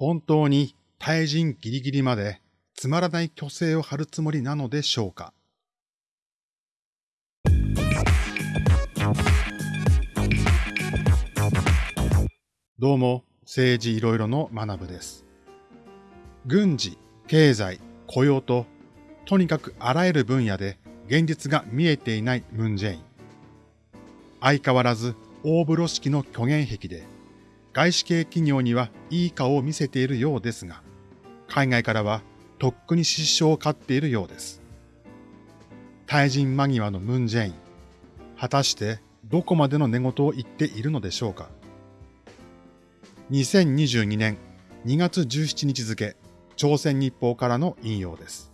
本当に対人ギリギリまでつまらない虚勢を張るつもりなのでしょうかどうも、政治いろいろの学部です。軍事、経済、雇用と、とにかくあらゆる分野で現実が見えていないムンジェイン。相変わらず大風呂敷の虚言癖で、外資系企業にはいい顔を見せているようですが、海外からはとっくに失笑を買っているようです。対人間際のムンジェイン。果たしてどこまでの寝言を言っているのでしょうか。2022年2月17日付、朝鮮日報からの引用です。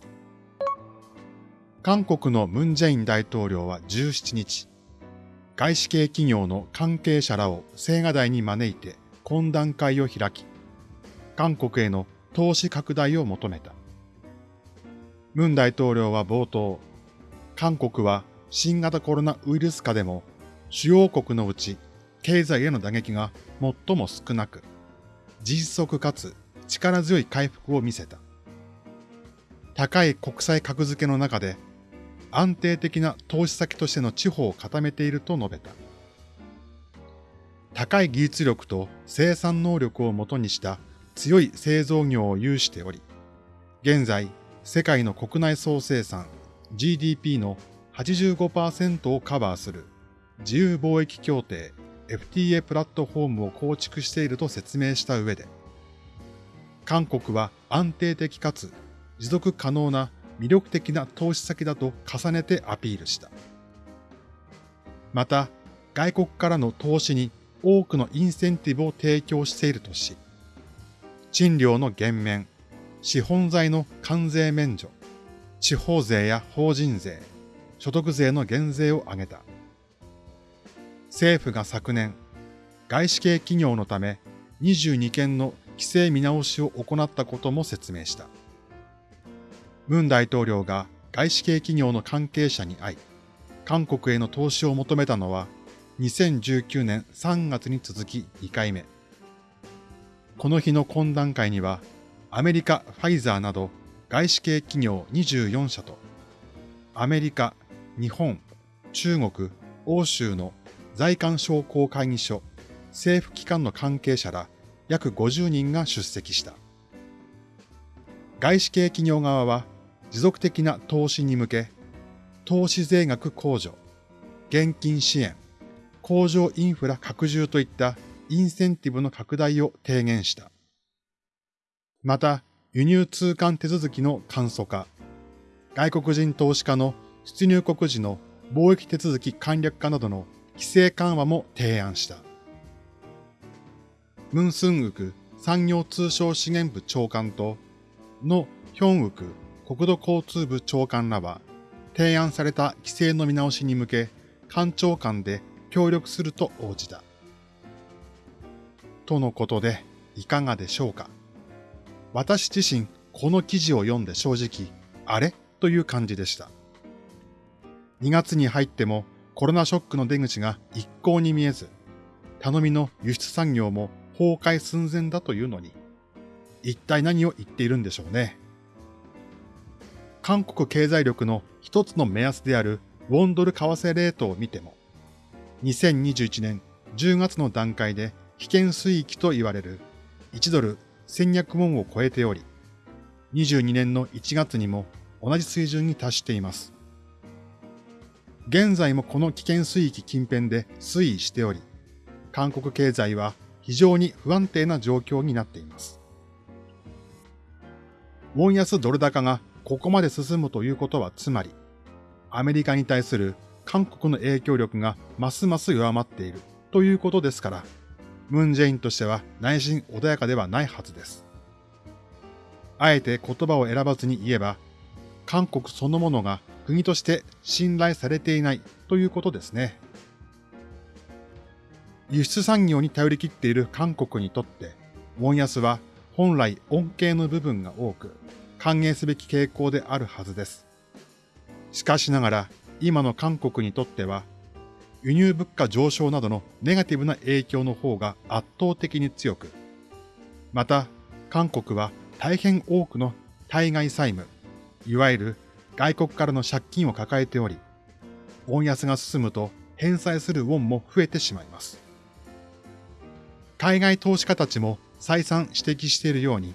韓国のムンジェイン大統領は17日、外資系企業の関係者らを青瓦台に招いて懇談会を開き、韓国への投資拡大を求めた。ムン大統領は冒頭、韓国は新型コロナウイルス下でも主要国のうち経済への打撃が最も少なく、実速かつ力強い回復を見せた。高い国際格付けの中で安定的な投資先としての地方を固めていると述べた。高い技術力と生産能力をもとにした強い製造業を有しており、現在世界の国内総生産 GDP の85%をカバーする自由貿易協定 FTA プラットフォームを構築していると説明した上で、韓国は安定的かつ持続可能な魅力的な投資先だと重ねてアピールした。また、外国からの投資に多くのインセンティブを提供しているとし、賃料の減免、資本財の関税免除、地方税や法人税、所得税の減税を挙げた。政府が昨年、外資系企業のため22件の規制見直しを行ったことも説明した。ムン大統領が外資系企業の関係者に会い、韓国への投資を求めたのは2019年3月に続き2回目。この日の懇談会には、アメリカ、ファイザーなど外資系企業24社と、アメリカ、日本、中国、欧州の在韓商工会議所、政府機関の関係者ら約50人が出席した。外資系企業側は持続的な投資に向け、投資税額控除、現金支援、工場インフラ拡充といったインセンティブの拡大を提言した。また、輸入通関手続きの簡素化、外国人投資家の出入国時の貿易手続き簡略化などの規制緩和も提案した。ムンスンウク産業通商資源部長官と、のヒョンウク国土交通部長官らは、提案された規制の見直しに向け、官庁間で協力すると応じた。とのことで、いかがでしょうか？私自身、この記事を読んで正直、あれ？という感じでした。2月に入ってもコロナショックの出口が一向に見えず、頼みの輸出産業も崩壊寸前だというのに、一体何を言っているんでしょうね？韓国経済力の一つの目安であるウォンドル為替レートを見ても、2021年10月の段階で危険水域と言われる1ドル1200ウォンを超えており、22年の1月にも同じ水準に達しています。現在もこの危険水域近辺で推移しており、韓国経済は非常に不安定な状況になっています。ウォン安ドル高がここまで進むということはつまり、アメリカに対する韓国の影響力がますます弱まっているということですから、ムンジェインとしては内心穏やかではないはずです。あえて言葉を選ばずに言えば、韓国そのものが国として信頼されていないということですね。輸出産業に頼り切っている韓国にとって、ウォン安は本来恩恵の部分が多く、歓迎すべき傾向であるはずです。しかしながら、今の韓国にとっては、輸入物価上昇などのネガティブな影響の方が圧倒的に強く、また、韓国は大変多くの対外債務、いわゆる外国からの借金を抱えており、ウォン安が進むと返済するウォンも増えてしまいます。海外投資家たちも再三指摘しているように、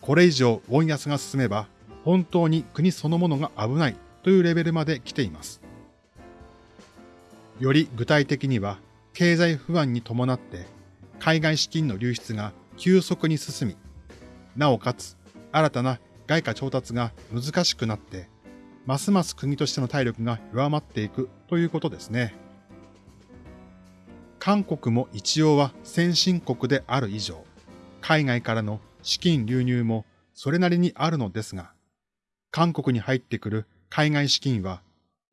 これ以上ウォン安が進めば本当に国そのものが危ないというレベルまで来ています。より具体的には、経済不安に伴って海外資金の流出が急速に進み、なおかつ新たな外貨調達が難しくなって、ますます国としての体力が弱まっていくということですね。韓国も一応は先進国である以上、海外からの資金流入もそれなりにあるのですが、韓国に入ってくる海外資金は、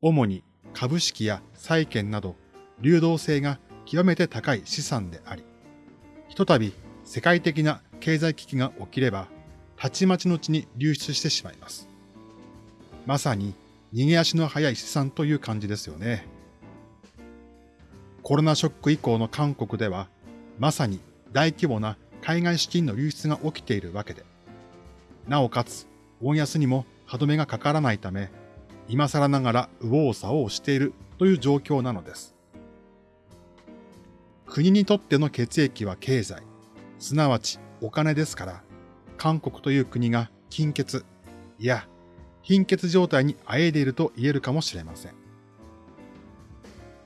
主に株式や債券など流動性が極めて高い資産であり、ひとたび世界的な経済危機が起きれば、たちまちのうちに流出してしまいます。まさに逃げ足の速い資産という感じですよね。コロナショック以降の韓国では、まさに大規模な海外資金の流出が起きているわけで、なおかつ、ウォン安にも歯止めがかからないため、今更ながら右往左往しているという状況なのです。国にとっての血液は経済、すなわちお金ですから、韓国という国が金欠、いや、貧血状態にあえいでいると言えるかもしれません。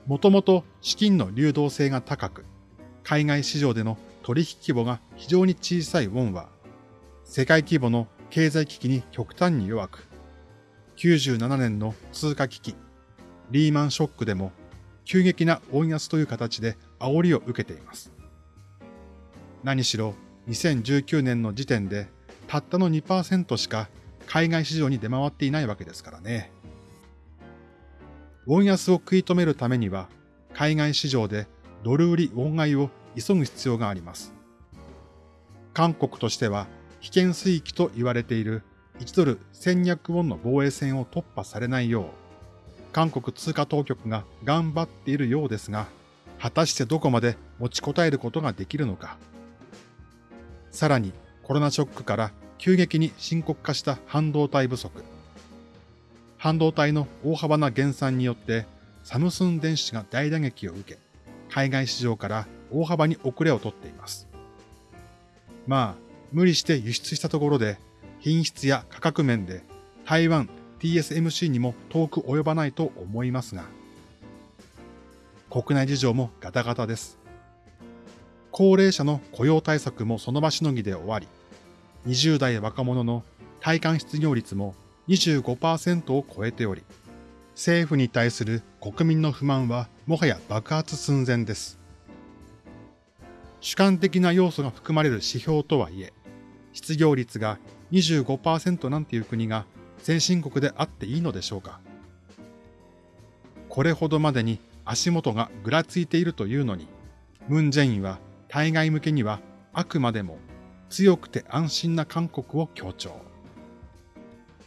もともと資金の流動性が高く、海外市場での取引規模が非常に小さいウォンは、世界規模の経済危機に極端に弱く、97年の通貨危機、リーマンショックでも急激な温安という形で煽りを受けています。何しろ2019年の時点でたったの2%しか海外市場に出回っていないわけですからね。ウォン安を食い止めるためには、海外市場でドル売りウォン買いを急ぐ必要があります。韓国としては危険水域と言われている1ドル1200ウォンの防衛線を突破されないよう、韓国通貨当局が頑張っているようですが、果たしてどこまで持ちこたえることができるのか。さらにコロナショックから急激に深刻化した半導体不足。半導体の大幅な減産によってサムスン電子が大打撃を受け、海外市場から大幅に遅れをとっています。まあ、無理して輸出したところで品質や価格面で台湾 TSMC にも遠く及ばないと思いますが、国内事情もガタガタです。高齢者の雇用対策もその場しのぎで終わり、20代若者の体感失業率も25%を超えており、政府に対する国民の不満はもはや爆発寸前です。主観的な要素が含まれる指標とはいえ、失業率が25%なんていう国が先進国であっていいのでしょうか？これほどまでに足元がぐらついているというのに、ムン・ジェインは対外向けにはあくまでも強くて安心な韓国を強調。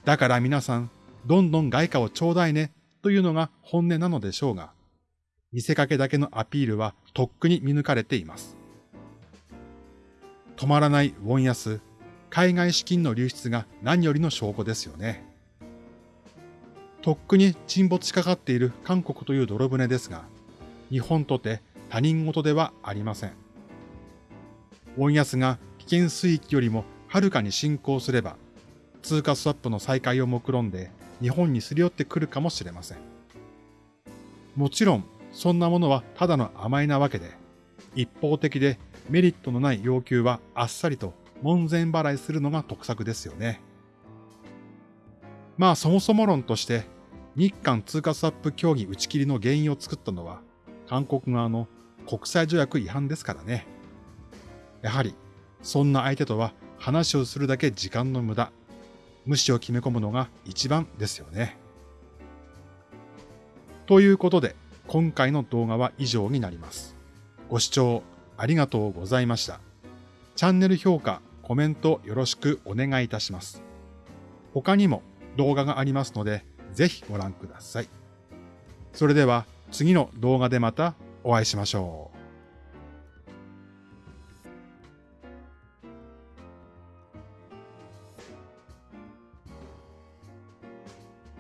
だから皆さん、どんどん外貨をちょうだいねというのが本音なのでしょうが、見せかけだけのアピールはとっくに見抜かれています。止まらないウォン安、海外資金の流出が何よりの証拠ですよね。とっくに沈没しかかっている韓国という泥船ですが、日本とて他人事ではありません。ウォン安が危険水域よりもはるかに進行すれば、通貨スワップの再開を目論んで日本にすり寄ってくるかもしれません。もちろん、そんなものはただの甘えなわけで、一方的でメリットのない要求はあっさりと門前払いするのが得策ですよね。まあそもそも論として、日韓通貨スワップ協議打ち切りの原因を作ったのは、韓国側の国際条約違反ですからね。やはり、そんな相手とは話をするだけ時間の無駄無視を決め込むのが一番ですよね。ということで、今回の動画は以上になります。ご視聴ありがとうございました。チャンネル評価、コメントよろしくお願いいたします。他にも動画がありますので、ぜひご覧ください。それでは次の動画でまたお会いしましょう。